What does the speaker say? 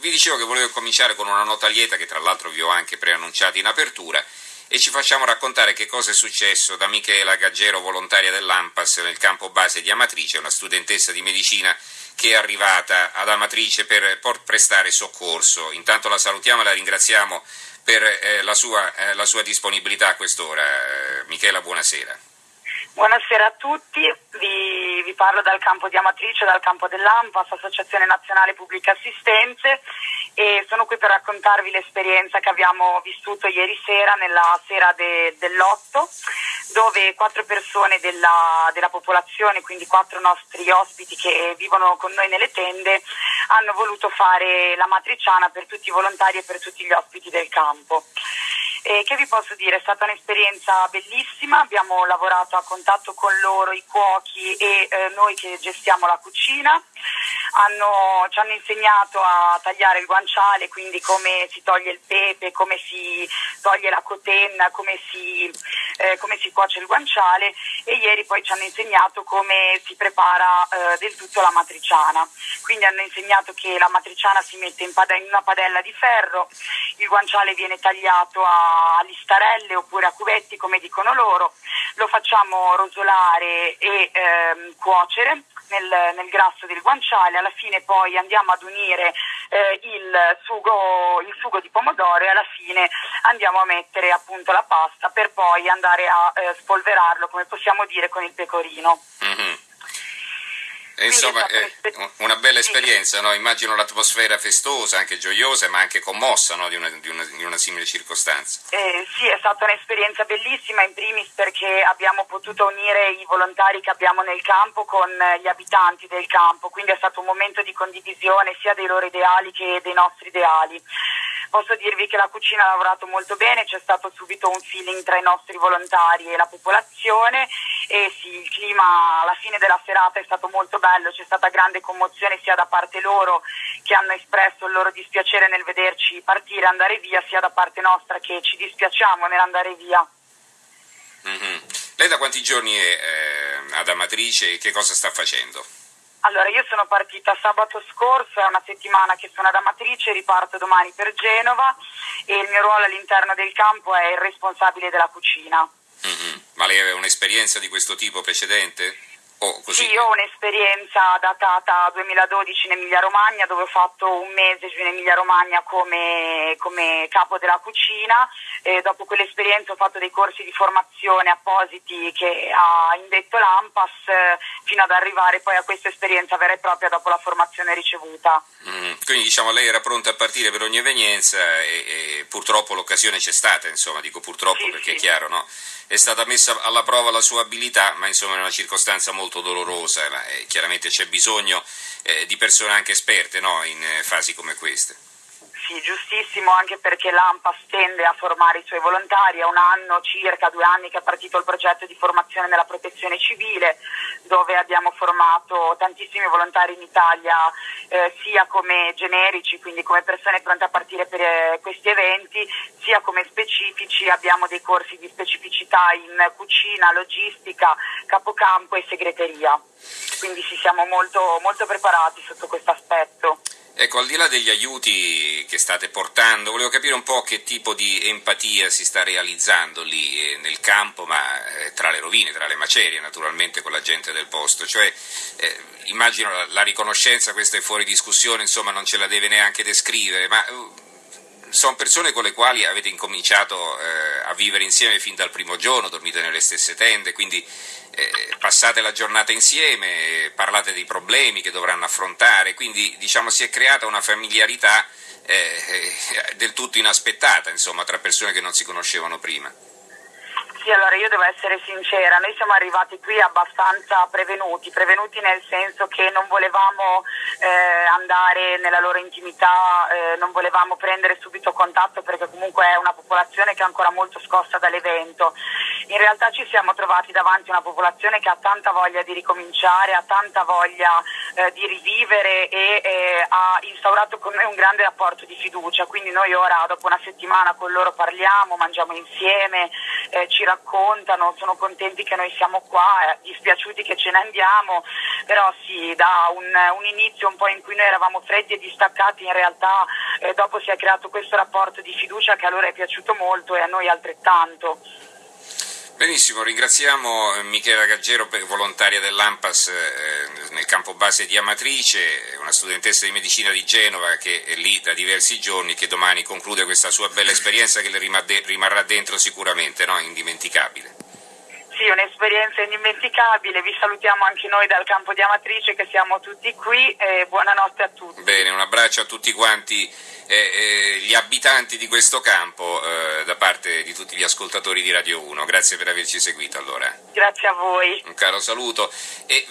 vi dicevo che volevo cominciare con una nota lieta che tra l'altro vi ho anche preannunciato in apertura e ci facciamo raccontare che cosa è successo da Michela Gaggero, volontaria dell'AMPAS nel campo base di Amatrice, una studentessa di medicina che è arrivata ad Amatrice per, prestare soccorso. Intanto la salutiamo e la ringraziamo per eh, la, sua, eh, la, sua, disponibilità a quest'ora. Eh, Michela, buonasera. Buonasera a tutti, vi, vi, parlo dal campo di Amatrice, dal campo dell'AMPAS, Associazione Nazionale Pubbliche Assistenze e sono qui per raccontarvi l'esperienza che abbiamo vissuto ieri sera, nella sera de, dell'otto, dove quattro persone della, della popolazione, quindi quattro nostri ospiti che vivono con noi nelle tende, hanno voluto fare la matriciana per tutti i volontari e per tutti gli ospiti del campo. E che vi posso dire? È stata un'esperienza bellissima, abbiamo lavorato a contatto con loro, i cuochi e eh, noi che gestiamo la cucina. Hanno, ci hanno insegnato a tagliare il guanciale, quindi come si toglie il pepe, come si toglie la cotenna, come si, eh, come si cuoce il guanciale e ieri poi ci hanno insegnato come si prepara eh, del tutto la matriciana. Quindi hanno insegnato che la matriciana si mette in, pad- in una padella di ferro, il guanciale viene tagliato a listarelle oppure a cubetti come dicono loro, lo facciamo rosolare e ehm, cuocere nel, nel, grasso del guanciale, alla fine poi andiamo ad unire eh, il, sugo, il, sugo, di pomodoro e alla fine andiamo a mettere appunto la pasta per poi andare a eh, spolverarlo, come possiamo dire, con il pecorino. Mm-hmm. Insomma, è una bella esperienza, no? immagino l'atmosfera festosa, anche gioiosa, ma anche commossa no? di, una, di, una, di, una, simile circostanza. Eh, sì, è stata un'esperienza bellissima, in primis perché abbiamo potuto unire i volontari che abbiamo nel campo con gli abitanti del campo, quindi è stato un momento di condivisione sia dei loro ideali che dei nostri ideali. Posso dirvi che la cucina ha lavorato molto bene, c'è stato subito un feeling tra i nostri volontari e la popolazione e sì, il clima alla fine della serata è stato molto bello, c'è stata grande commozione sia da parte loro che hanno espresso il loro dispiacere nel vederci partire, andare via, sia da parte nostra che ci dispiacciamo nell'andare via. Mm-hmm. Lei da quanti giorni è eh, ad Amatrice e che cosa sta facendo? Allora, io sono partita sabato scorso, è una settimana che sono ad Amatrice, riparto domani per Genova e il mio ruolo all'interno del campo è il responsabile della cucina. Mm-hmm. Ma lei aveva un'esperienza di questo tipo precedente? Oh, sì, io ho un'esperienza datata 2012 in Emilia Romagna dove ho fatto un mese giù in Emilia Romagna come, come capo della cucina e dopo quell'esperienza ho fatto dei corsi di formazione appositi che ha indetto l'AMPAS eh, fino ad arrivare poi a questa esperienza vera e propria dopo la formazione ricevuta. Mm, quindi diciamo lei era pronta a partire per ogni evenienza e, e purtroppo l'occasione c'è stata, insomma dico purtroppo sì, perché sì. è chiaro, no? È stata messa alla prova la sua abilità, ma insomma è una circostanza molto dolorosa, ma eh, chiaramente c'è bisogno eh, di persone anche esperte no? in eh, fasi come queste sì, giustissimo, anche perché l'AMPAS tende a formare i suoi volontari, è un anno circa, due anni che è partito il progetto di formazione nella protezione civile, dove abbiamo formato tantissimi volontari in Italia, eh, sia come generici, quindi come persone pronte a partire per eh, questi eventi, sia come specifici, abbiamo dei corsi di specificità in cucina, logistica, capocampo e segreteria. Quindi ci siamo molto, molto preparati sotto questo aspetto. Ecco, al di là degli aiuti che state portando, volevo capire un po' che tipo di empatia si sta realizzando lì eh, nel campo, ma eh, tra le rovine, tra le macerie, naturalmente con la gente del posto. Cioè, eh, immagino la, la, riconoscenza, questa è fuori discussione, insomma non ce la deve neanche descrivere, ma uh, sono persone con le quali avete incominciato eh, a vivere insieme fin dal primo giorno, dormite nelle stesse tende, quindi eh, passate la giornata insieme, parlate dei problemi che dovranno affrontare, quindi diciamo si è creata una familiarità eh, del tutto inaspettata insomma, tra persone che non si conoscevano prima. Sì, allora io devo essere sincera, noi siamo arrivati qui abbastanza prevenuti, prevenuti nel senso che non volevamo eh, andare nella loro intimità, eh, non volevamo prendere subito contatto perché comunque è una popolazione che è ancora molto scossa dall'evento. In realtà ci siamo trovati davanti a una popolazione che ha tanta voglia di ricominciare, ha tanta voglia eh, di rivivere e eh, ha instaurato con noi un grande rapporto di fiducia, quindi noi ora dopo una settimana con loro parliamo, mangiamo insieme, eh, ci raccontano, sono contenti che noi siamo qua, eh, dispiaciuti che ce ne andiamo, però sì, da un, un, inizio un po' in cui noi eravamo freddi e distaccati, in realtà eh, dopo si è creato questo rapporto di fiducia che a loro è piaciuto molto e a noi altrettanto. Benissimo, ringraziamo eh, Michela Gaggero, volontaria dell'AMPAS eh, nel campo base di Amatrice, una studentessa di medicina di Genova che è lì da diversi giorni, che domani conclude questa sua bella esperienza che le rimarrà dentro sicuramente, no? indimenticabile. Sì, un'esperienza indimenticabile, vi salutiamo anche noi dal campo di Amatrice che siamo tutti qui e buonanotte a tutti. Bene, un abbraccio a tutti quanti eh, eh, gli abitanti di questo campo eh, da parte di tutti gli ascoltatori di Radio 1. Grazie per averci seguito allora. Grazie a voi. Un caro saluto. E